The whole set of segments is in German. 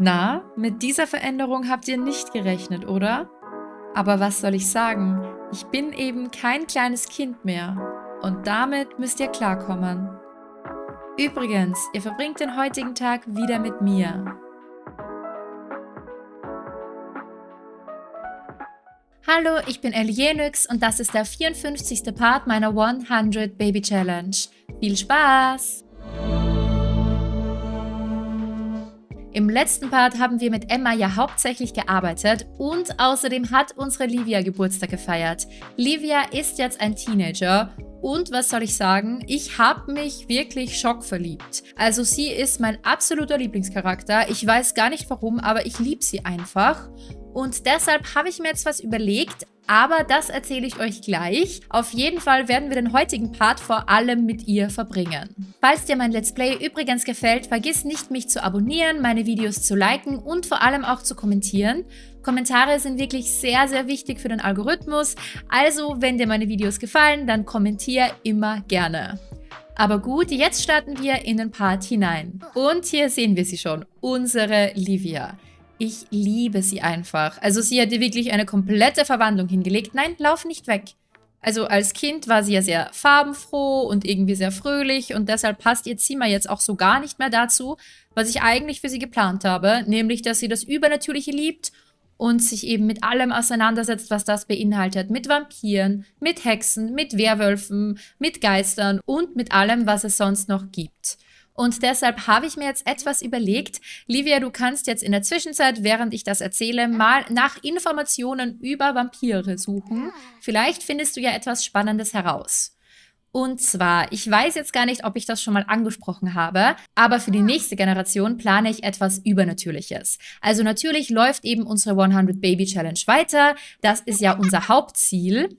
Na, mit dieser Veränderung habt ihr nicht gerechnet, oder? Aber was soll ich sagen? Ich bin eben kein kleines Kind mehr. Und damit müsst ihr klarkommen. Übrigens, ihr verbringt den heutigen Tag wieder mit mir. Hallo, ich bin Elienix und das ist der 54. Part meiner 100 Baby Challenge. Viel Spaß! Im letzten Part haben wir mit Emma ja hauptsächlich gearbeitet und außerdem hat unsere Livia Geburtstag gefeiert. Livia ist jetzt ein Teenager und was soll ich sagen, ich habe mich wirklich schockverliebt. Also sie ist mein absoluter Lieblingscharakter. Ich weiß gar nicht warum, aber ich liebe sie einfach. Und deshalb habe ich mir jetzt was überlegt, aber das erzähle ich euch gleich. Auf jeden Fall werden wir den heutigen Part vor allem mit ihr verbringen. Falls dir mein Let's Play übrigens gefällt, vergiss nicht mich zu abonnieren, meine Videos zu liken und vor allem auch zu kommentieren. Kommentare sind wirklich sehr, sehr wichtig für den Algorithmus, also wenn dir meine Videos gefallen, dann kommentier immer gerne. Aber gut, jetzt starten wir in den Part hinein. Und hier sehen wir sie schon, unsere Livia. Ich liebe sie einfach. Also sie hatte wirklich eine komplette Verwandlung hingelegt. Nein, lauf nicht weg. Also als Kind war sie ja sehr farbenfroh und irgendwie sehr fröhlich und deshalb passt ihr Zimmer jetzt auch so gar nicht mehr dazu, was ich eigentlich für sie geplant habe, nämlich dass sie das Übernatürliche liebt und sich eben mit allem auseinandersetzt, was das beinhaltet. Mit Vampiren, mit Hexen, mit Werwölfen, mit Geistern und mit allem, was es sonst noch gibt. Und deshalb habe ich mir jetzt etwas überlegt. Livia, du kannst jetzt in der Zwischenzeit, während ich das erzähle, mal nach Informationen über Vampire suchen. Vielleicht findest du ja etwas Spannendes heraus. Und zwar, ich weiß jetzt gar nicht, ob ich das schon mal angesprochen habe, aber für die nächste Generation plane ich etwas Übernatürliches. Also natürlich läuft eben unsere 100 Baby Challenge weiter. Das ist ja unser Hauptziel.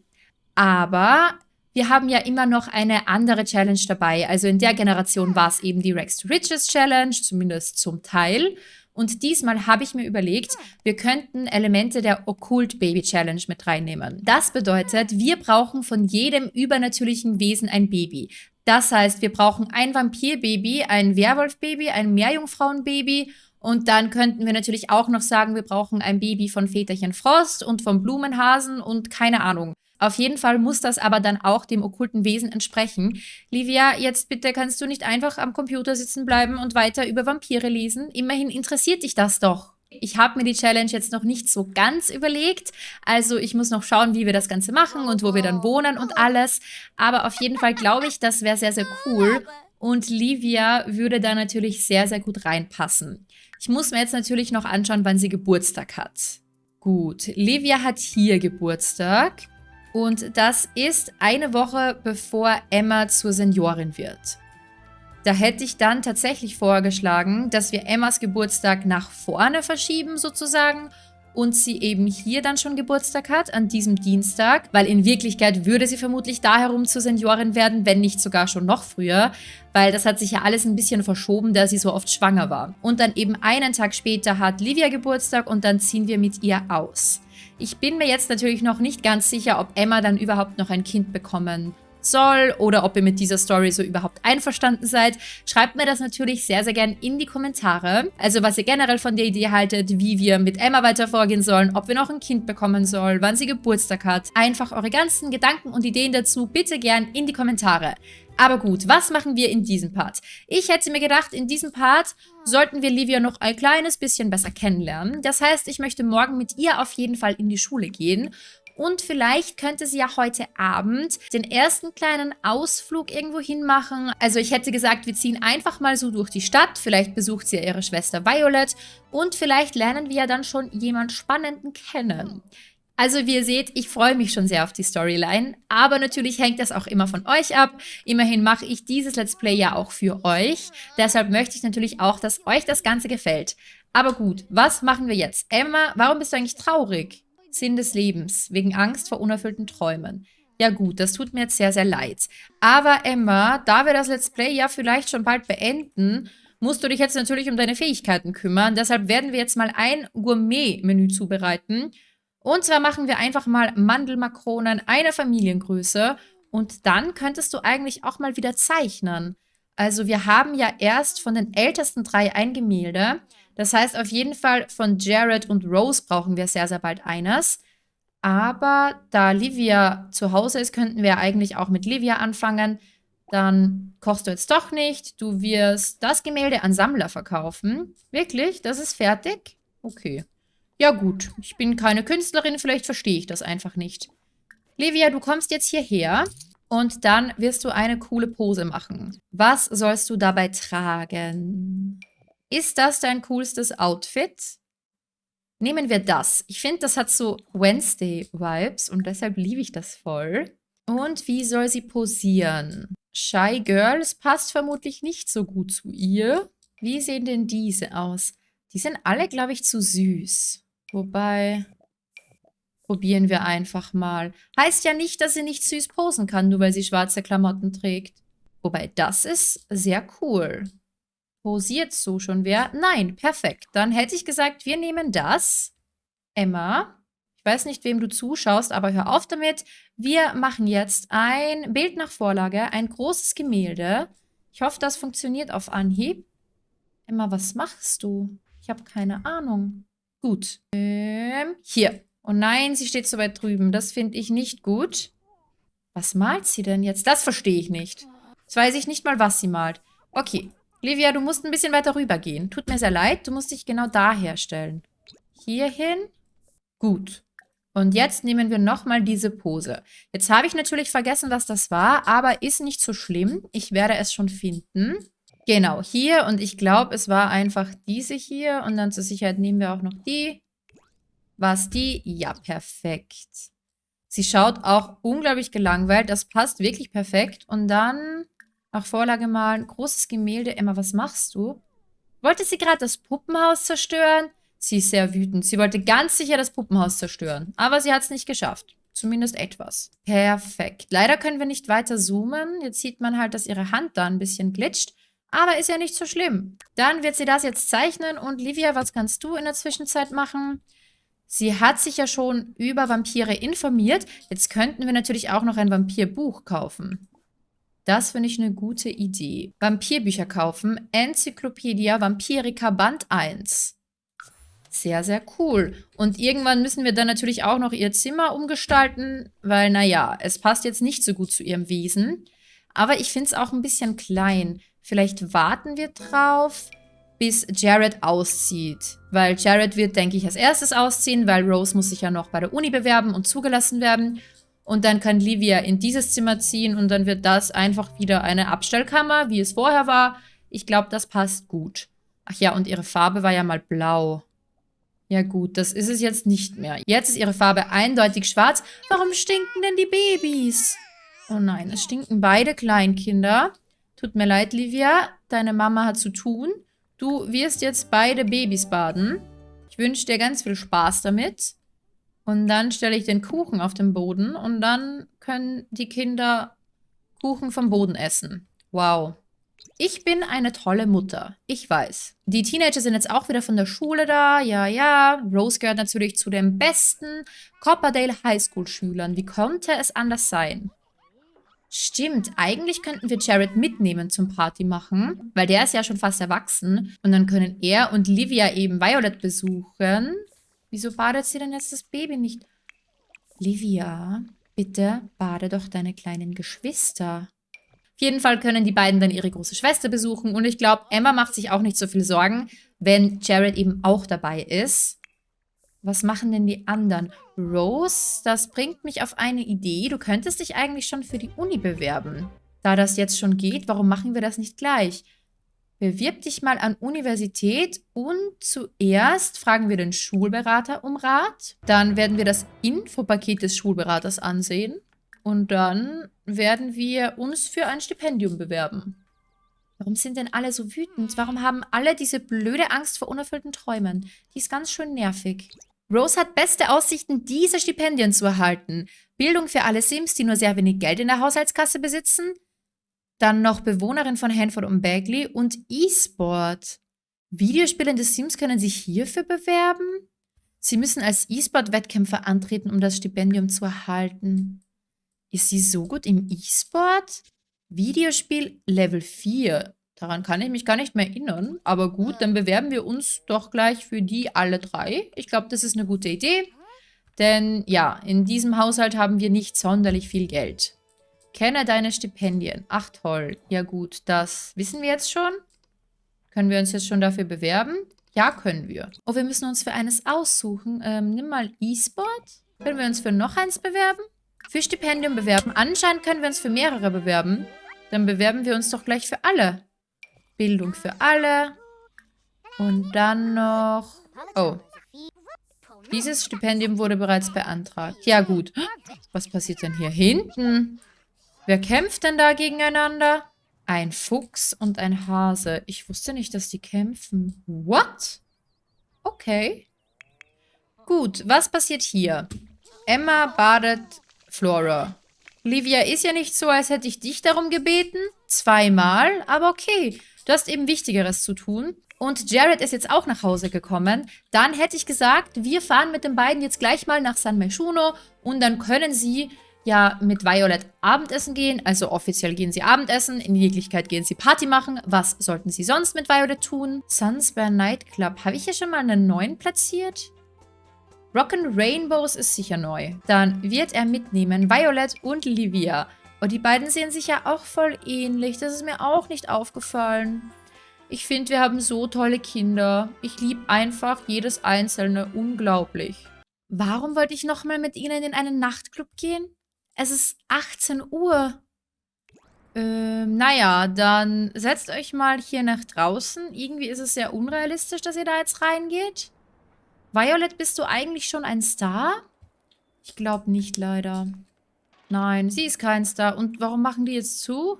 Aber wir haben ja immer noch eine andere Challenge dabei. Also in der Generation war es eben die Rex to Riches Challenge, zumindest zum Teil. Und diesmal habe ich mir überlegt, wir könnten Elemente der Okkult Baby Challenge mit reinnehmen. Das bedeutet, wir brauchen von jedem übernatürlichen Wesen ein Baby. Das heißt, wir brauchen ein Vampirbaby, ein Werwolfbaby, ein Meerjungfrauenbaby und dann könnten wir natürlich auch noch sagen, wir brauchen ein Baby von Väterchen Frost und vom Blumenhasen und keine Ahnung. Auf jeden Fall muss das aber dann auch dem okkulten Wesen entsprechen. Livia, jetzt bitte kannst du nicht einfach am Computer sitzen bleiben und weiter über Vampire lesen? Immerhin interessiert dich das doch. Ich habe mir die Challenge jetzt noch nicht so ganz überlegt. Also ich muss noch schauen, wie wir das Ganze machen und wo wir dann wohnen und alles. Aber auf jeden Fall glaube ich, das wäre sehr, sehr cool. Und Livia würde da natürlich sehr, sehr gut reinpassen. Ich muss mir jetzt natürlich noch anschauen, wann sie Geburtstag hat. Gut, Livia hat hier Geburtstag. Und das ist eine Woche bevor Emma zur Seniorin wird. Da hätte ich dann tatsächlich vorgeschlagen, dass wir Emmas Geburtstag nach vorne verschieben sozusagen und sie eben hier dann schon Geburtstag hat, an diesem Dienstag, weil in Wirklichkeit würde sie vermutlich da herum zur Seniorin werden, wenn nicht sogar schon noch früher, weil das hat sich ja alles ein bisschen verschoben, da sie so oft schwanger war. Und dann eben einen Tag später hat Livia Geburtstag und dann ziehen wir mit ihr aus. Ich bin mir jetzt natürlich noch nicht ganz sicher, ob Emma dann überhaupt noch ein Kind bekommen soll oder ob ihr mit dieser Story so überhaupt einverstanden seid. Schreibt mir das natürlich sehr, sehr gern in die Kommentare. Also was ihr generell von der Idee haltet, wie wir mit Emma weiter vorgehen sollen, ob wir noch ein Kind bekommen sollen, wann sie Geburtstag hat. Einfach eure ganzen Gedanken und Ideen dazu bitte gern in die Kommentare. Aber gut, was machen wir in diesem Part? Ich hätte mir gedacht, in diesem Part sollten wir Livia noch ein kleines bisschen besser kennenlernen. Das heißt, ich möchte morgen mit ihr auf jeden Fall in die Schule gehen und vielleicht könnte sie ja heute Abend den ersten kleinen Ausflug irgendwo hin machen. Also ich hätte gesagt, wir ziehen einfach mal so durch die Stadt. Vielleicht besucht sie ja ihre Schwester Violet. Und vielleicht lernen wir ja dann schon jemand Spannenden kennen. Also wie ihr seht, ich freue mich schon sehr auf die Storyline, aber natürlich hängt das auch immer von euch ab. Immerhin mache ich dieses Let's Play ja auch für euch. Deshalb möchte ich natürlich auch, dass euch das Ganze gefällt. Aber gut, was machen wir jetzt? Emma, warum bist du eigentlich traurig? Sinn des Lebens, wegen Angst vor unerfüllten Träumen. Ja gut, das tut mir jetzt sehr, sehr leid. Aber Emma, da wir das Let's Play ja vielleicht schon bald beenden, musst du dich jetzt natürlich um deine Fähigkeiten kümmern. Deshalb werden wir jetzt mal ein Gourmet-Menü zubereiten und zwar machen wir einfach mal Mandelmakronen einer Familiengröße und dann könntest du eigentlich auch mal wieder zeichnen. Also wir haben ja erst von den ältesten drei ein Gemälde. Das heißt auf jeden Fall von Jared und Rose brauchen wir sehr, sehr bald eines. Aber da Livia zu Hause ist, könnten wir eigentlich auch mit Livia anfangen. Dann kochst du jetzt doch nicht. Du wirst das Gemälde an Sammler verkaufen. Wirklich? Das ist fertig? Okay. Ja gut, ich bin keine Künstlerin, vielleicht verstehe ich das einfach nicht. Livia, du kommst jetzt hierher und dann wirst du eine coole Pose machen. Was sollst du dabei tragen? Ist das dein coolstes Outfit? Nehmen wir das. Ich finde, das hat so Wednesday-Vibes und deshalb liebe ich das voll. Und wie soll sie posieren? Shy Girls passt vermutlich nicht so gut zu ihr. Wie sehen denn diese aus? Die sind alle, glaube ich, zu süß. Wobei, probieren wir einfach mal. Heißt ja nicht, dass sie nicht süß posen kann, nur weil sie schwarze Klamotten trägt. Wobei, das ist sehr cool. Posiert so schon wer? Nein, perfekt. Dann hätte ich gesagt, wir nehmen das. Emma, ich weiß nicht, wem du zuschaust, aber hör auf damit. Wir machen jetzt ein Bild nach Vorlage, ein großes Gemälde. Ich hoffe, das funktioniert auf Anhieb. Emma, was machst du? Ich habe keine Ahnung. Gut. Ähm, hier. Oh nein, sie steht so weit drüben. Das finde ich nicht gut. Was malt sie denn jetzt? Das verstehe ich nicht. Jetzt weiß ich nicht mal, was sie malt. Okay, Livia, du musst ein bisschen weiter rüber gehen. Tut mir sehr leid, du musst dich genau da herstellen. Hierhin. Gut. Und jetzt nehmen wir nochmal diese Pose. Jetzt habe ich natürlich vergessen, was das war, aber ist nicht so schlimm. Ich werde es schon finden. Genau, hier. Und ich glaube, es war einfach diese hier. Und dann zur Sicherheit nehmen wir auch noch die. War es die? Ja, perfekt. Sie schaut auch unglaublich gelangweilt. Das passt wirklich perfekt. Und dann nach Vorlage malen. Großes Gemälde. Emma, was machst du? Wollte sie gerade das Puppenhaus zerstören? Sie ist sehr wütend. Sie wollte ganz sicher das Puppenhaus zerstören. Aber sie hat es nicht geschafft. Zumindest etwas. Perfekt. Leider können wir nicht weiter zoomen. Jetzt sieht man halt, dass ihre Hand da ein bisschen glitscht. Aber ist ja nicht so schlimm. Dann wird sie das jetzt zeichnen. Und Livia, was kannst du in der Zwischenzeit machen? Sie hat sich ja schon über Vampire informiert. Jetzt könnten wir natürlich auch noch ein Vampirbuch kaufen. Das finde ich eine gute Idee. Vampirbücher kaufen. Enzyklopädia Vampirica Band 1. Sehr, sehr cool. Und irgendwann müssen wir dann natürlich auch noch ihr Zimmer umgestalten, weil, naja, es passt jetzt nicht so gut zu ihrem Wesen. Aber ich finde es auch ein bisschen klein. Vielleicht warten wir drauf, bis Jared auszieht. Weil Jared wird, denke ich, als erstes ausziehen, weil Rose muss sich ja noch bei der Uni bewerben und zugelassen werden. Und dann kann Livia in dieses Zimmer ziehen und dann wird das einfach wieder eine Abstellkammer, wie es vorher war. Ich glaube, das passt gut. Ach ja, und ihre Farbe war ja mal blau. Ja gut, das ist es jetzt nicht mehr. Jetzt ist ihre Farbe eindeutig schwarz. Warum stinken denn die Babys? Oh nein, es stinken beide Kleinkinder. Tut mir leid, Livia. Deine Mama hat zu tun. Du wirst jetzt beide Babys baden. Ich wünsche dir ganz viel Spaß damit. Und dann stelle ich den Kuchen auf den Boden und dann können die Kinder Kuchen vom Boden essen. Wow. Ich bin eine tolle Mutter. Ich weiß. Die Teenager sind jetzt auch wieder von der Schule da. Ja, ja. Rose gehört natürlich zu den besten Copperdale Highschool Schülern. Wie konnte es anders sein? Stimmt, eigentlich könnten wir Jared mitnehmen zum Party machen, weil der ist ja schon fast erwachsen. Und dann können er und Livia eben Violet besuchen. Wieso badet sie denn jetzt das Baby nicht? Livia, bitte bade doch deine kleinen Geschwister. Auf jeden Fall können die beiden dann ihre große Schwester besuchen. Und ich glaube, Emma macht sich auch nicht so viel Sorgen, wenn Jared eben auch dabei ist. Was machen denn die anderen? Rose, das bringt mich auf eine Idee. Du könntest dich eigentlich schon für die Uni bewerben. Da das jetzt schon geht, warum machen wir das nicht gleich? Bewirb dich mal an Universität und zuerst fragen wir den Schulberater um Rat. Dann werden wir das Infopaket des Schulberaters ansehen. Und dann werden wir uns für ein Stipendium bewerben. Warum sind denn alle so wütend? Warum haben alle diese blöde Angst vor unerfüllten Träumen? Die ist ganz schön nervig. Rose hat beste Aussichten, diese Stipendien zu erhalten. Bildung für alle Sims, die nur sehr wenig Geld in der Haushaltskasse besitzen. Dann noch Bewohnerin von Hanford und Bagley und E-Sport. Videospielende Sims können sich hierfür bewerben? Sie müssen als E-Sport-Wettkämpfer antreten, um das Stipendium zu erhalten. Ist sie so gut im E-Sport? Videospiel Level 4. Daran kann ich mich gar nicht mehr erinnern. Aber gut, dann bewerben wir uns doch gleich für die alle drei. Ich glaube, das ist eine gute Idee. Denn ja, in diesem Haushalt haben wir nicht sonderlich viel Geld. Kenne deine Stipendien. Ach toll. Ja gut, das wissen wir jetzt schon. Können wir uns jetzt schon dafür bewerben? Ja, können wir. Oh, wir müssen uns für eines aussuchen. Ähm, nimm mal E-Sport. Können wir uns für noch eins bewerben? Für Stipendium bewerben. Anscheinend können wir uns für mehrere bewerben. Dann bewerben wir uns doch gleich für alle. Bildung für alle. Und dann noch... Oh. Dieses Stipendium wurde bereits beantragt. Ja, gut. Was passiert denn hier hinten? Wer kämpft denn da gegeneinander? Ein Fuchs und ein Hase. Ich wusste nicht, dass die kämpfen. What? Okay. Gut, was passiert hier? Emma badet Flora. Livia ist ja nicht so, als hätte ich dich darum gebeten. Zweimal, aber okay. Du hast eben Wichtigeres zu tun. Und Jared ist jetzt auch nach Hause gekommen. Dann hätte ich gesagt, wir fahren mit den beiden jetzt gleich mal nach San Meshuno und dann können sie ja mit Violet Abendessen gehen. Also offiziell gehen sie Abendessen, in Wirklichkeit gehen sie Party machen. Was sollten sie sonst mit Violet tun? Sunsbear Nightclub. Habe ich hier schon mal einen neuen platziert? Rock'n Rainbows ist sicher neu. Dann wird er mitnehmen Violet und Livia. Und die beiden sehen sich ja auch voll ähnlich. Das ist mir auch nicht aufgefallen. Ich finde, wir haben so tolle Kinder. Ich liebe einfach jedes einzelne unglaublich. Warum wollte ich nochmal mit ihnen in einen Nachtclub gehen? Es ist 18 Uhr. Ähm, naja, dann setzt euch mal hier nach draußen. Irgendwie ist es sehr unrealistisch, dass ihr da jetzt reingeht. Violet, bist du eigentlich schon ein Star? Ich glaube nicht, leider. Nein, sie ist kein Star. Und warum machen die jetzt zu?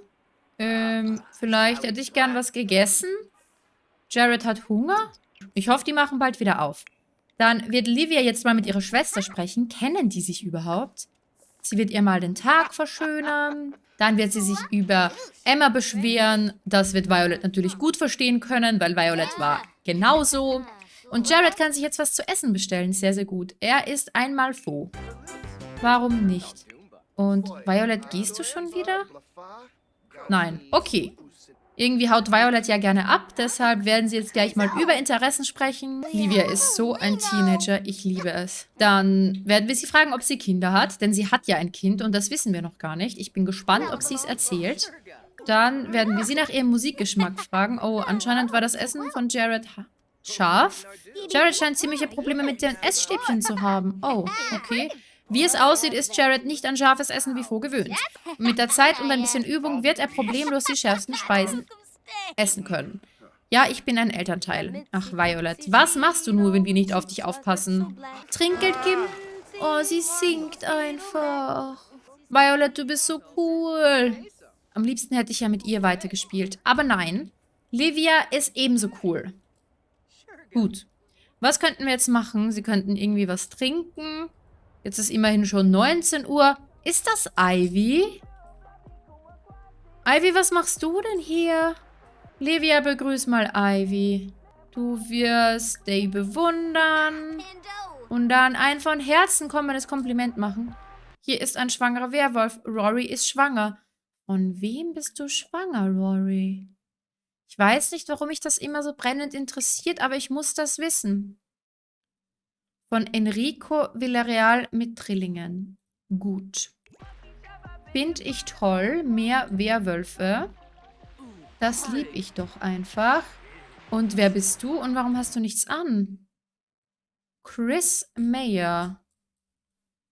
Ähm, vielleicht hätte ich gern was gegessen. Jared hat Hunger. Ich hoffe, die machen bald wieder auf. Dann wird Livia jetzt mal mit ihrer Schwester sprechen. Kennen die sich überhaupt? Sie wird ihr mal den Tag verschönern. Dann wird sie sich über Emma beschweren. Das wird Violet natürlich gut verstehen können, weil Violet war genauso. Und Jared kann sich jetzt was zu essen bestellen. Sehr, sehr gut. Er ist einmal froh. Warum nicht? Und Violet, gehst du schon wieder? Nein. Okay. Irgendwie haut Violet ja gerne ab, deshalb werden sie jetzt gleich mal über Interessen sprechen. Livia ist so ein Teenager, ich liebe es. Dann werden wir sie fragen, ob sie Kinder hat, denn sie hat ja ein Kind und das wissen wir noch gar nicht. Ich bin gespannt, ob sie es erzählt. Dann werden wir sie nach ihrem Musikgeschmack fragen. Oh, anscheinend war das Essen von Jared scharf. Jared scheint ziemliche Probleme mit den Essstäbchen zu haben. Oh, okay. Wie es aussieht, ist Jared nicht an scharfes Essen wie vor gewöhnt. Und mit der Zeit und ein bisschen Übung wird er problemlos die schärfsten Speisen essen können. Ja, ich bin ein Elternteil. Ach, Violet, was machst du nur, wenn wir nicht auf dich aufpassen? Trinkgeld geben? Oh, sie singt einfach. Violet, du bist so cool. Am liebsten hätte ich ja mit ihr weitergespielt. Aber nein, Livia ist ebenso cool. Gut. Was könnten wir jetzt machen? Sie könnten irgendwie was trinken. Jetzt ist immerhin schon 19 Uhr. Ist das Ivy? Ivy, was machst du denn hier? Livia, begrüß mal Ivy. Du wirst Day bewundern und dann ein von Herzen kommendes Kompliment machen. Hier ist ein schwangerer Werwolf. Rory ist schwanger. Von wem bist du schwanger, Rory? Ich weiß nicht, warum mich das immer so brennend interessiert, aber ich muss das wissen. Von Enrico Villarreal mit Trillingen. Gut. Find ich toll. Mehr Werwölfe. Das lieb ich doch einfach. Und wer bist du und warum hast du nichts an? Chris Mayer.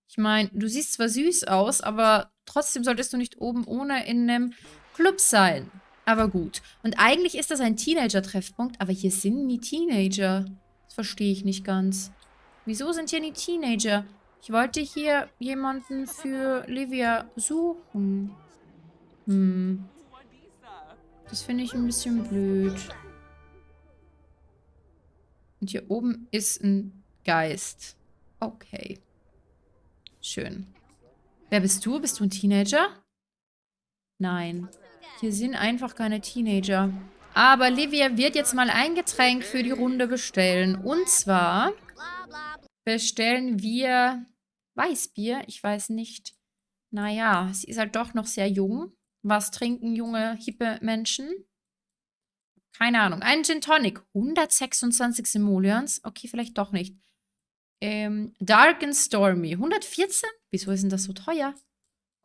Ich meine, du siehst zwar süß aus, aber trotzdem solltest du nicht oben ohne in einem Club sein. Aber gut. Und eigentlich ist das ein Teenager-Treffpunkt, aber hier sind nie Teenager. Das verstehe ich nicht ganz. Wieso sind hier die Teenager? Ich wollte hier jemanden für Livia suchen. Hm. Das finde ich ein bisschen blöd. Und hier oben ist ein Geist. Okay. Schön. Wer bist du? Bist du ein Teenager? Nein. Hier sind einfach keine Teenager. Aber Livia wird jetzt mal ein Getränk für die Runde bestellen. Und zwar bestellen wir Weißbier. Ich weiß nicht. Naja, sie ist halt doch noch sehr jung. Was trinken junge, hippe Menschen? Keine Ahnung. Ein Gin Tonic. 126 Simoleons? Okay, vielleicht doch nicht. Ähm, Dark and Stormy. 114? Wieso ist denn das so teuer?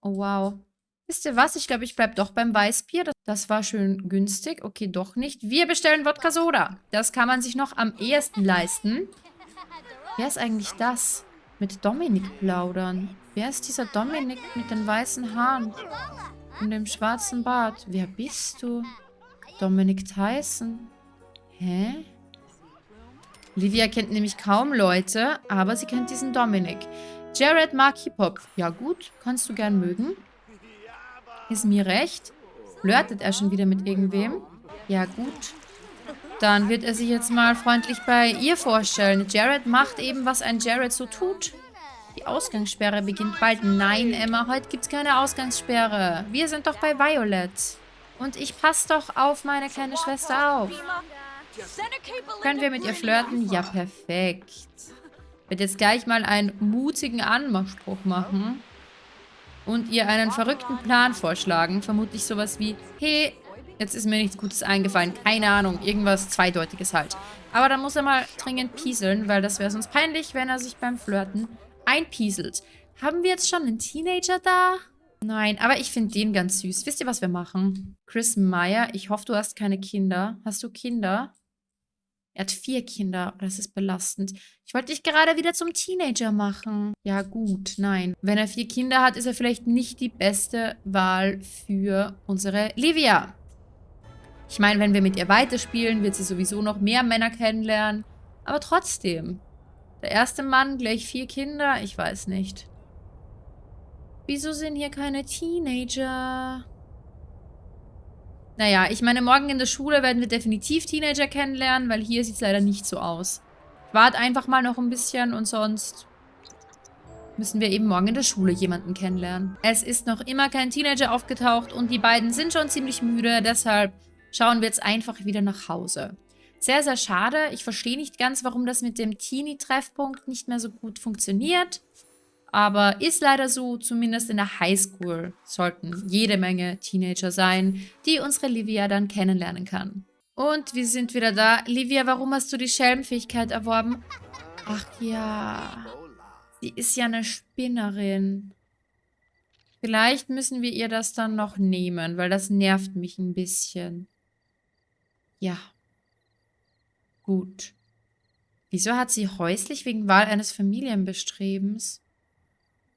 Oh, wow. Wisst ihr was? Ich glaube, ich bleibe doch beim Weißbier. Das war schön günstig. Okay, doch nicht. Wir bestellen Wodka Soda. Das kann man sich noch am ehesten leisten. Wer ist eigentlich das? Mit Dominik plaudern. Wer ist dieser Dominik mit den weißen Haaren? Und dem schwarzen Bart? Wer bist du? Dominik Tyson. Hä? Livia kennt nämlich kaum Leute, aber sie kennt diesen Dominik. Jared mag Hip-Hop. Ja gut, kannst du gern mögen. Ist mir recht. Flirtet er schon wieder mit irgendwem? Ja, gut. Dann wird er sich jetzt mal freundlich bei ihr vorstellen. Jared macht eben, was ein Jared so tut. Die Ausgangssperre beginnt bald. Nein, Emma, heute gibt es keine Ausgangssperre. Wir sind doch bei Violet. Und ich passe doch auf meine kleine Schwester auf. Können wir mit ihr flirten? Ja, perfekt. Ich werde jetzt gleich mal einen mutigen Anmachspruch machen und ihr einen verrückten Plan vorschlagen. Vermutlich sowas wie, hey, jetzt ist mir nichts Gutes eingefallen. Keine Ahnung, irgendwas Zweideutiges halt. Aber dann muss er mal dringend pieseln, weil das wäre sonst peinlich, wenn er sich beim Flirten einpieselt. Haben wir jetzt schon einen Teenager da? Nein, aber ich finde den ganz süß. Wisst ihr, was wir machen? Chris Meyer, ich hoffe, du hast keine Kinder. Hast du Kinder? Er hat vier Kinder. Das ist belastend. Ich wollte dich gerade wieder zum Teenager machen. Ja gut, nein. Wenn er vier Kinder hat, ist er vielleicht nicht die beste Wahl für unsere Livia. Ich meine, wenn wir mit ihr weiterspielen, wird sie sowieso noch mehr Männer kennenlernen. Aber trotzdem. Der erste Mann, gleich vier Kinder? Ich weiß nicht. Wieso sind hier keine Teenager? Naja, ich meine, morgen in der Schule werden wir definitiv Teenager kennenlernen, weil hier sieht es leider nicht so aus. Wart einfach mal noch ein bisschen und sonst müssen wir eben morgen in der Schule jemanden kennenlernen. Es ist noch immer kein Teenager aufgetaucht und die beiden sind schon ziemlich müde, deshalb schauen wir jetzt einfach wieder nach Hause. Sehr, sehr schade. Ich verstehe nicht ganz, warum das mit dem Teenie-Treffpunkt nicht mehr so gut funktioniert. Aber ist leider so, zumindest in der Highschool sollten jede Menge Teenager sein, die unsere Livia dann kennenlernen kann. Und wir sind wieder da. Livia, warum hast du die Schelmfähigkeit erworben? Ach ja, sie ist ja eine Spinnerin. Vielleicht müssen wir ihr das dann noch nehmen, weil das nervt mich ein bisschen. Ja. Gut. Wieso hat sie häuslich wegen Wahl eines Familienbestrebens?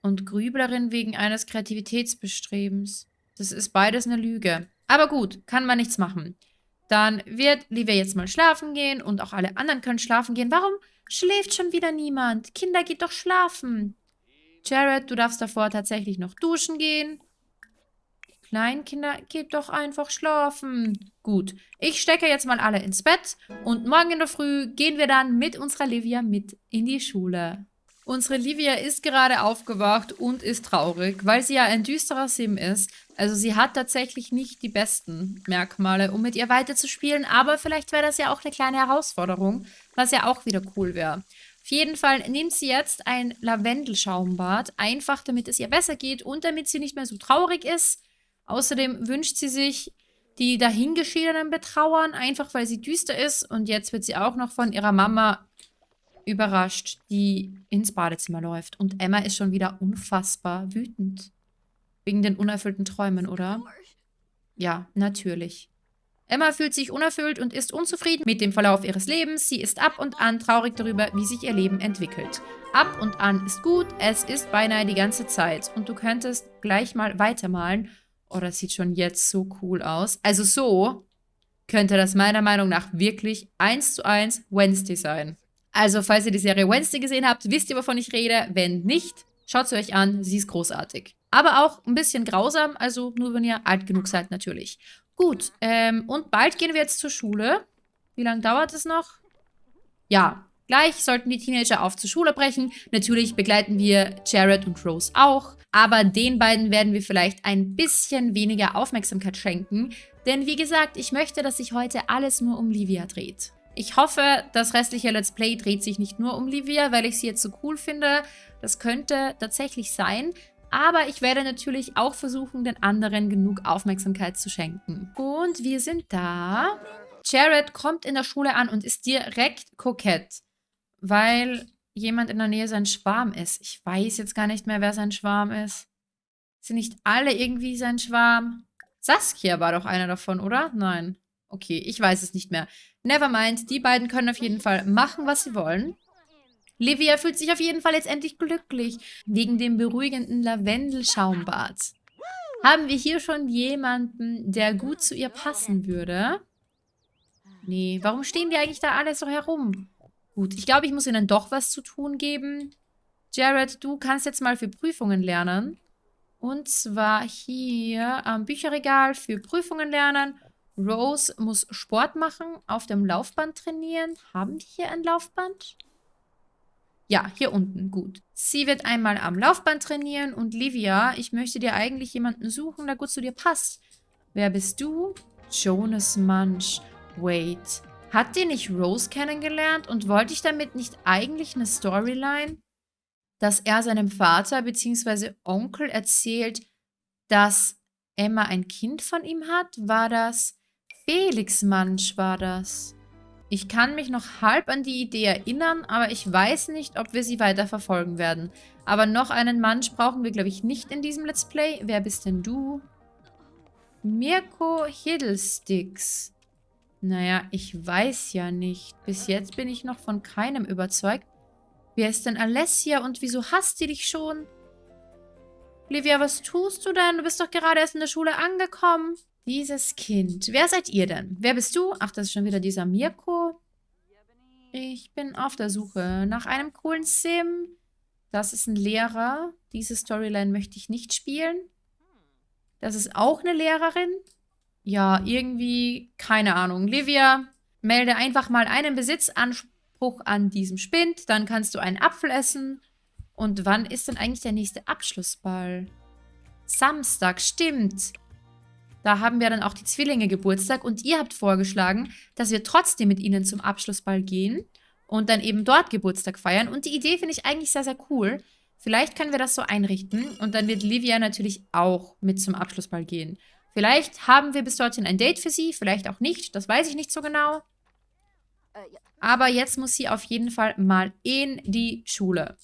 Und Grüblerin wegen eines Kreativitätsbestrebens. Das ist beides eine Lüge. Aber gut, kann man nichts machen. Dann wird Livia jetzt mal schlafen gehen und auch alle anderen können schlafen gehen. Warum schläft schon wieder niemand? Kinder, geht doch schlafen. Jared, du darfst davor tatsächlich noch duschen gehen. Kleinkinder, geht doch einfach schlafen. Gut, ich stecke jetzt mal alle ins Bett und morgen in der Früh gehen wir dann mit unserer Livia mit in die Schule. Unsere Livia ist gerade aufgewacht und ist traurig, weil sie ja ein düsterer Sim ist. Also sie hat tatsächlich nicht die besten Merkmale, um mit ihr weiterzuspielen. Aber vielleicht wäre das ja auch eine kleine Herausforderung, was ja auch wieder cool wäre. Auf jeden Fall nimmt sie jetzt ein Lavendelschaumbad, einfach damit es ihr besser geht und damit sie nicht mehr so traurig ist. Außerdem wünscht sie sich die dahingeschiedenen betrauern, einfach weil sie düster ist. Und jetzt wird sie auch noch von ihrer Mama überrascht, die ins Badezimmer läuft. Und Emma ist schon wieder unfassbar wütend. Wegen den unerfüllten Träumen, oder? Ja, natürlich. Emma fühlt sich unerfüllt und ist unzufrieden mit dem Verlauf ihres Lebens. Sie ist ab und an traurig darüber, wie sich ihr Leben entwickelt. Ab und an ist gut, es ist beinahe die ganze Zeit. Und du könntest gleich mal weitermalen. Oh, das sieht schon jetzt so cool aus. Also so könnte das meiner Meinung nach wirklich eins zu eins Wednesday sein. Also, falls ihr die Serie Wednesday gesehen habt, wisst ihr, wovon ich rede. Wenn nicht, schaut sie euch an. Sie ist großartig. Aber auch ein bisschen grausam, also nur wenn ihr alt genug seid natürlich. Gut, ähm, und bald gehen wir jetzt zur Schule. Wie lange dauert es noch? Ja, gleich sollten die Teenager auf zur Schule brechen. Natürlich begleiten wir Jared und Rose auch. Aber den beiden werden wir vielleicht ein bisschen weniger Aufmerksamkeit schenken. Denn wie gesagt, ich möchte, dass sich heute alles nur um Livia dreht. Ich hoffe, das restliche Let's Play dreht sich nicht nur um Livia, weil ich sie jetzt so cool finde. Das könnte tatsächlich sein. Aber ich werde natürlich auch versuchen, den anderen genug Aufmerksamkeit zu schenken. Und wir sind da. Jared kommt in der Schule an und ist direkt kokett. Weil jemand in der Nähe sein Schwarm ist. Ich weiß jetzt gar nicht mehr, wer sein Schwarm ist. Sind nicht alle irgendwie sein Schwarm? Saskia war doch einer davon, oder? Nein. Okay, ich weiß es nicht mehr. Nevermind, die beiden können auf jeden Fall machen, was sie wollen. Livia fühlt sich auf jeden Fall jetzt endlich glücklich, wegen dem beruhigenden Lavendelschaumbad. Haben wir hier schon jemanden, der gut zu ihr passen würde? Nee, warum stehen die eigentlich da alle so herum? Gut, ich glaube, ich muss ihnen doch was zu tun geben. Jared, du kannst jetzt mal für Prüfungen lernen. Und zwar hier am Bücherregal für Prüfungen lernen. Rose muss Sport machen, auf dem Laufband trainieren. Haben die hier ein Laufband? Ja, hier unten, gut. Sie wird einmal am Laufband trainieren und Livia, ich möchte dir eigentlich jemanden suchen, der gut zu dir passt. Wer bist du? Jonas Munch. Wait. Hat die nicht Rose kennengelernt und wollte ich damit nicht eigentlich eine Storyline? Dass er seinem Vater bzw. Onkel erzählt, dass Emma ein Kind von ihm hat? War das? Felix Munch war das. Ich kann mich noch halb an die Idee erinnern, aber ich weiß nicht, ob wir sie weiter verfolgen werden. Aber noch einen Munch brauchen wir, glaube ich, nicht in diesem Let's Play. Wer bist denn du? Mirko Hiddlesticks. Naja, ich weiß ja nicht. Bis jetzt bin ich noch von keinem überzeugt. Wer ist denn Alessia und wieso hasst sie dich schon? Livia, was tust du denn? Du bist doch gerade erst in der Schule angekommen. Dieses Kind. Wer seid ihr denn? Wer bist du? Ach, das ist schon wieder dieser Mirko. Ich bin auf der Suche nach einem coolen Sim. Das ist ein Lehrer. Diese Storyline möchte ich nicht spielen. Das ist auch eine Lehrerin. Ja, irgendwie, keine Ahnung. Livia, melde einfach mal einen Besitzanspruch an diesem Spind. Dann kannst du einen Apfel essen. Und wann ist denn eigentlich der nächste Abschlussball? Samstag, stimmt. Da haben wir dann auch die Zwillinge Geburtstag und ihr habt vorgeschlagen, dass wir trotzdem mit ihnen zum Abschlussball gehen und dann eben dort Geburtstag feiern. Und die Idee finde ich eigentlich sehr, sehr cool. Vielleicht können wir das so einrichten und dann wird Livia natürlich auch mit zum Abschlussball gehen. Vielleicht haben wir bis dorthin ein Date für sie, vielleicht auch nicht, das weiß ich nicht so genau. Aber jetzt muss sie auf jeden Fall mal in die Schule.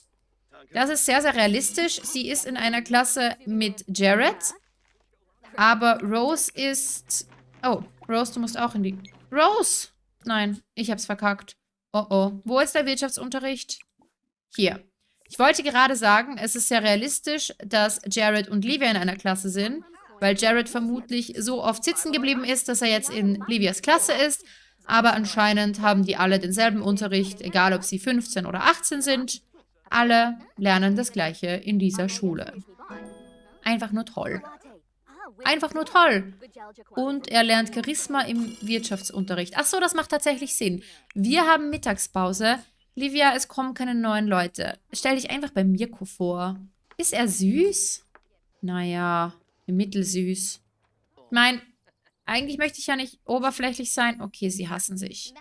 Das ist sehr, sehr realistisch. Sie ist in einer Klasse mit Jared. Aber Rose ist... Oh, Rose, du musst auch in die... Rose! Nein, ich hab's verkackt. Oh oh. Wo ist der Wirtschaftsunterricht? Hier. Ich wollte gerade sagen, es ist sehr realistisch, dass Jared und Livia in einer Klasse sind, weil Jared vermutlich so oft sitzen geblieben ist, dass er jetzt in Livias Klasse ist. Aber anscheinend haben die alle denselben Unterricht, egal ob sie 15 oder 18 sind. Alle lernen das Gleiche in dieser Schule. Einfach nur toll. Einfach nur toll. Und er lernt Charisma im Wirtschaftsunterricht. Ach so, das macht tatsächlich Sinn. Wir haben Mittagspause. Livia, es kommen keine neuen Leute. Stell dich einfach bei Mirko vor. Ist er süß? Naja, mittelsüß. Ich meine, eigentlich möchte ich ja nicht oberflächlich sein. Okay, sie hassen sich.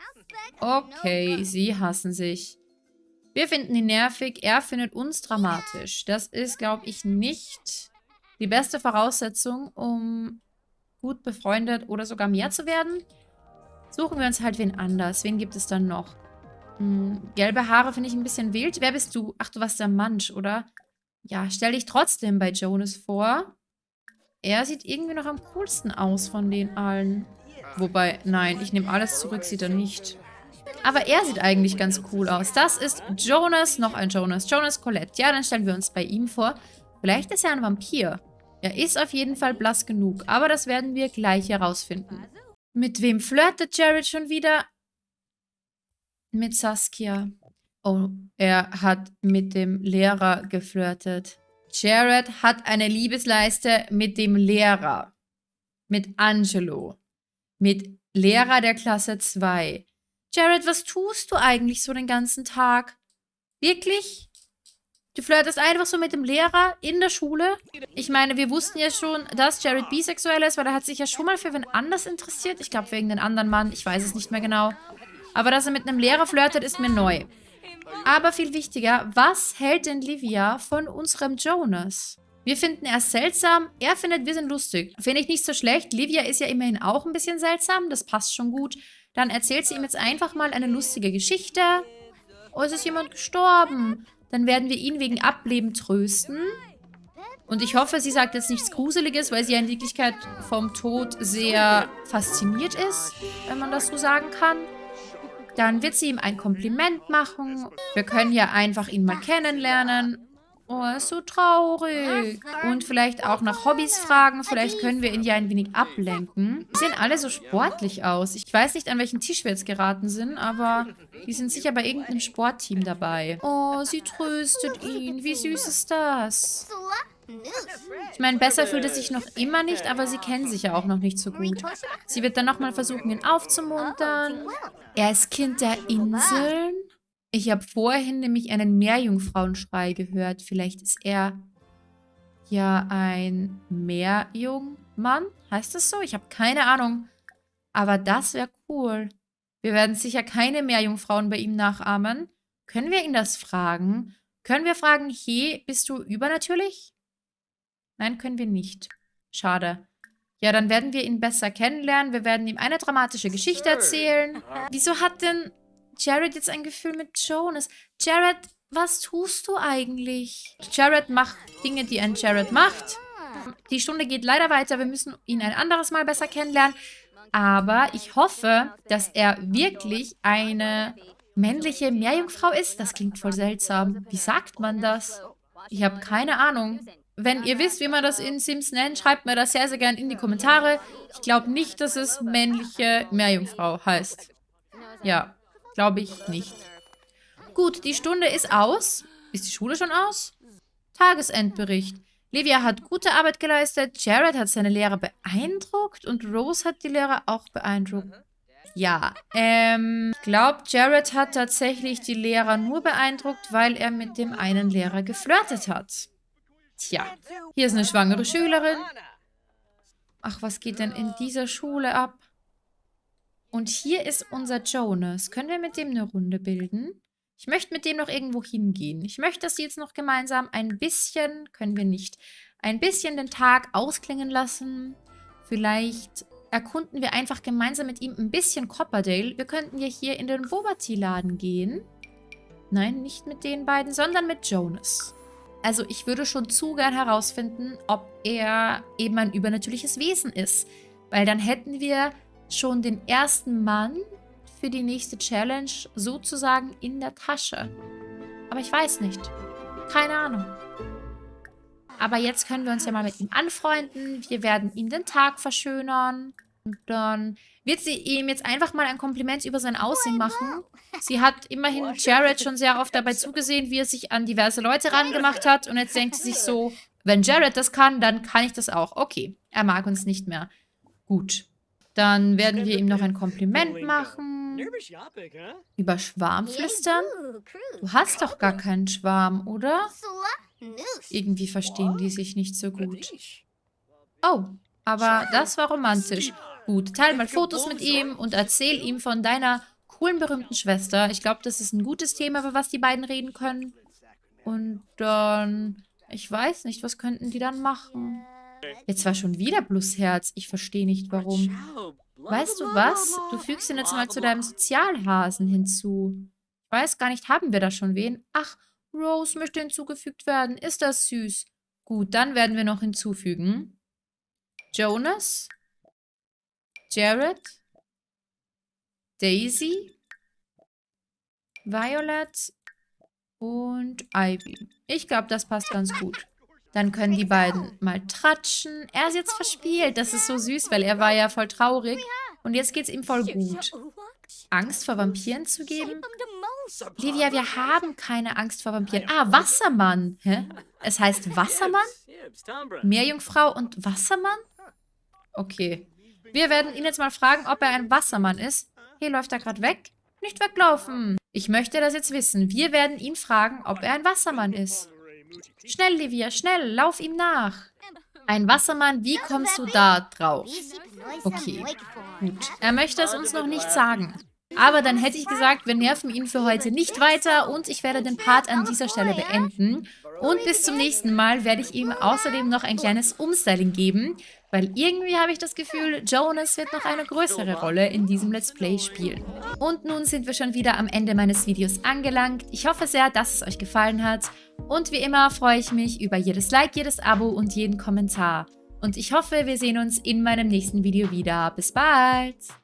Okay, sie hassen sich. Wir finden ihn nervig, er findet uns dramatisch. Das ist, glaube ich, nicht die beste Voraussetzung, um gut befreundet oder sogar mehr zu werden. Suchen wir uns halt wen anders. Wen gibt es dann noch? Hm, gelbe Haare finde ich ein bisschen wild. Wer bist du? Ach, du warst der Mansch, oder? Ja, stell dich trotzdem bei Jonas vor. Er sieht irgendwie noch am coolsten aus von den allen. Wobei, nein, ich nehme alles zurück, sieht er nicht. Aber er sieht eigentlich ganz cool aus. Das ist Jonas, noch ein Jonas. Jonas Colette. Ja, dann stellen wir uns bei ihm vor. Vielleicht ist er ein Vampir. Er ist auf jeden Fall blass genug, aber das werden wir gleich herausfinden. Mit wem flirtet Jared schon wieder? Mit Saskia. Oh, er hat mit dem Lehrer geflirtet. Jared hat eine Liebesleiste mit dem Lehrer. Mit Angelo. Mit Lehrer der Klasse 2. Jared, was tust du eigentlich so den ganzen Tag? Wirklich? Du flirtest einfach so mit dem Lehrer in der Schule. Ich meine, wir wussten ja schon, dass Jared bisexuell ist, weil er hat sich ja schon mal für wen anders interessiert. Ich glaube, wegen den anderen Mann. Ich weiß es nicht mehr genau. Aber dass er mit einem Lehrer flirtet, ist mir neu. Aber viel wichtiger, was hält denn Livia von unserem Jonas? Wir finden er seltsam, er findet, wir sind lustig. Finde ich nicht so schlecht. Livia ist ja immerhin auch ein bisschen seltsam, das passt schon gut. Dann erzählt sie ihm jetzt einfach mal eine lustige Geschichte. Oh, es ist jemand gestorben. Dann werden wir ihn wegen Ableben trösten. Und ich hoffe, sie sagt jetzt nichts Gruseliges, weil sie ja in Wirklichkeit vom Tod sehr fasziniert ist, wenn man das so sagen kann. Dann wird sie ihm ein Kompliment machen. Wir können ja einfach ihn mal kennenlernen. Oh, er ist so traurig. Und vielleicht auch nach Hobbys fragen. Vielleicht können wir ihn ja ein wenig ablenken. Die sehen alle so sportlich aus. Ich weiß nicht, an welchen Tisch wir jetzt geraten sind, aber die sind sicher bei irgendeinem Sportteam dabei. Oh, sie tröstet ihn. Wie süß ist das? Ich meine, besser fühlt es sich noch immer nicht, aber sie kennen sich ja auch noch nicht so gut. Sie wird dann nochmal versuchen, ihn aufzumuntern. Er ist Kind der Inseln. Ich habe vorhin nämlich einen Meerjungfrauenschrei gehört. Vielleicht ist er ja ein Meerjungmann. Heißt das so? Ich habe keine Ahnung. Aber das wäre cool. Wir werden sicher keine Meerjungfrauen bei ihm nachahmen. Können wir ihn das fragen? Können wir fragen, hey, bist du übernatürlich? Nein, können wir nicht. Schade. Ja, dann werden wir ihn besser kennenlernen. Wir werden ihm eine dramatische Geschichte erzählen. Wieso hat denn Jared jetzt ein Gefühl mit Jonas. Jared, was tust du eigentlich? Jared macht Dinge, die ein Jared macht. Die Stunde geht leider weiter. Wir müssen ihn ein anderes Mal besser kennenlernen. Aber ich hoffe, dass er wirklich eine männliche Meerjungfrau ist. Das klingt voll seltsam. Wie sagt man das? Ich habe keine Ahnung. Wenn ihr wisst, wie man das in Sims nennt, schreibt mir das sehr, sehr gerne in die Kommentare. Ich glaube nicht, dass es männliche Meerjungfrau heißt. Ja. Glaube ich nicht. Gut, die Stunde ist aus. Ist die Schule schon aus? Tagesendbericht. Livia hat gute Arbeit geleistet, Jared hat seine Lehrer beeindruckt und Rose hat die Lehrer auch beeindruckt. Ja, ähm, ich glaube, Jared hat tatsächlich die Lehrer nur beeindruckt, weil er mit dem einen Lehrer geflirtet hat. Tja, hier ist eine schwangere Schülerin. Ach, was geht denn in dieser Schule ab? Und hier ist unser Jonas. Können wir mit dem eine Runde bilden? Ich möchte mit dem noch irgendwo hingehen. Ich möchte, dass sie jetzt noch gemeinsam ein bisschen, können wir nicht, ein bisschen den Tag ausklingen lassen. Vielleicht erkunden wir einfach gemeinsam mit ihm ein bisschen Copperdale. Wir könnten ja hier in den Bobati-Laden gehen. Nein, nicht mit den beiden, sondern mit Jonas. Also ich würde schon zu gern herausfinden, ob er eben ein übernatürliches Wesen ist. Weil dann hätten wir schon den ersten Mann für die nächste Challenge sozusagen in der Tasche. Aber ich weiß nicht. Keine Ahnung. Aber jetzt können wir uns ja mal mit ihm anfreunden. Wir werden ihm den Tag verschönern. Und dann wird sie ihm jetzt einfach mal ein Kompliment über sein Aussehen machen. Sie hat immerhin Jared schon sehr oft dabei zugesehen, wie er sich an diverse Leute rangemacht hat. Und jetzt denkt sie sich so, wenn Jared das kann, dann kann ich das auch. Okay, er mag uns nicht mehr. Gut. Dann werden wir ihm noch ein Kompliment machen. Über Schwarm flüstern? Du hast doch gar keinen Schwarm, oder? Irgendwie verstehen die sich nicht so gut. Oh, aber das war romantisch. Gut, teile mal Fotos mit ihm und erzähl ihm von deiner coolen, berühmten Schwester. Ich glaube, das ist ein gutes Thema, über was die beiden reden können. Und dann... Ich weiß nicht, was könnten die dann machen? Jetzt war schon wieder Plusherz. Ich verstehe nicht, warum. Weißt du was? Du fügst ihn jetzt mal zu deinem Sozialhasen hinzu. Ich weiß gar nicht, haben wir da schon wen? Ach, Rose möchte hinzugefügt werden. Ist das süß? Gut, dann werden wir noch hinzufügen. Jonas? Jared? Daisy? Violet? Und Ivy. Ich glaube, das passt ganz gut. Dann können die beiden mal tratschen. Er ist jetzt verspielt. Das ist so süß, weil er war ja voll traurig. Und jetzt geht es ihm voll gut. Angst vor Vampiren zu geben? Livia, wir haben keine Angst vor Vampiren. Ah, Wassermann. Hä? Es heißt Wassermann? Meerjungfrau und Wassermann? Okay. Wir werden ihn jetzt mal fragen, ob er ein Wassermann ist. Hier läuft er gerade weg. Nicht weglaufen. Ich möchte das jetzt wissen. Wir werden ihn fragen, ob er ein Wassermann ist. Schnell, Livia, schnell, lauf ihm nach. Ein Wassermann, wie kommst du da drauf? Okay, gut. Er möchte es uns noch nicht sagen. Aber dann hätte ich gesagt, wir nerven ihn für heute nicht weiter und ich werde den Part an dieser Stelle beenden. Und bis zum nächsten Mal werde ich ihm außerdem noch ein kleines Umstyling geben, weil irgendwie habe ich das Gefühl, Jonas wird noch eine größere Rolle in diesem Let's Play spielen. Und nun sind wir schon wieder am Ende meines Videos angelangt. Ich hoffe sehr, dass es euch gefallen hat. Und wie immer freue ich mich über jedes Like, jedes Abo und jeden Kommentar. Und ich hoffe, wir sehen uns in meinem nächsten Video wieder. Bis bald!